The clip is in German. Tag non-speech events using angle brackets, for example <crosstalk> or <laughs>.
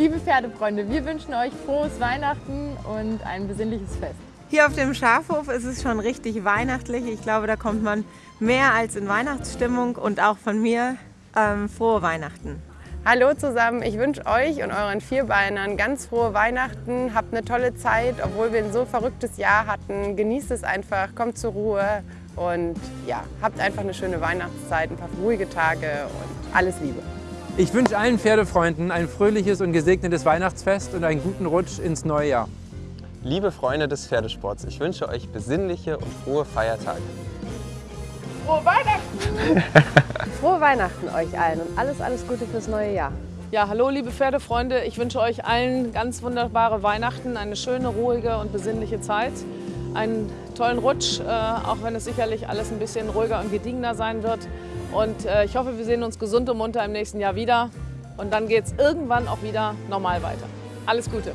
Liebe Pferdefreunde, wir wünschen euch frohes Weihnachten und ein besinnliches Fest. Hier auf dem Schafhof ist es schon richtig weihnachtlich. Ich glaube, da kommt man mehr als in Weihnachtsstimmung und auch von mir ähm, frohe Weihnachten. Hallo zusammen, ich wünsche euch und euren Vierbeinern ganz frohe Weihnachten. Habt eine tolle Zeit, obwohl wir ein so verrücktes Jahr hatten. Genießt es einfach, kommt zur Ruhe und ja, habt einfach eine schöne Weihnachtszeit, ein paar ruhige Tage und alles Liebe. Ich wünsche allen Pferdefreunden ein fröhliches und gesegnetes Weihnachtsfest und einen guten Rutsch ins neue Jahr. Liebe Freunde des Pferdesports, ich wünsche euch besinnliche und frohe Feiertage. Frohe Weihnachten! <laughs> Frohe Weihnachten euch allen und alles, alles Gute fürs neue Jahr. Ja, hallo liebe Pferdefreunde, ich wünsche euch allen ganz wunderbare Weihnachten, eine schöne, ruhige und besinnliche Zeit, einen tollen Rutsch, äh, auch wenn es sicherlich alles ein bisschen ruhiger und gediegener sein wird. Und äh, ich hoffe, wir sehen uns gesund und munter im nächsten Jahr wieder und dann geht es irgendwann auch wieder normal weiter. Alles Gute!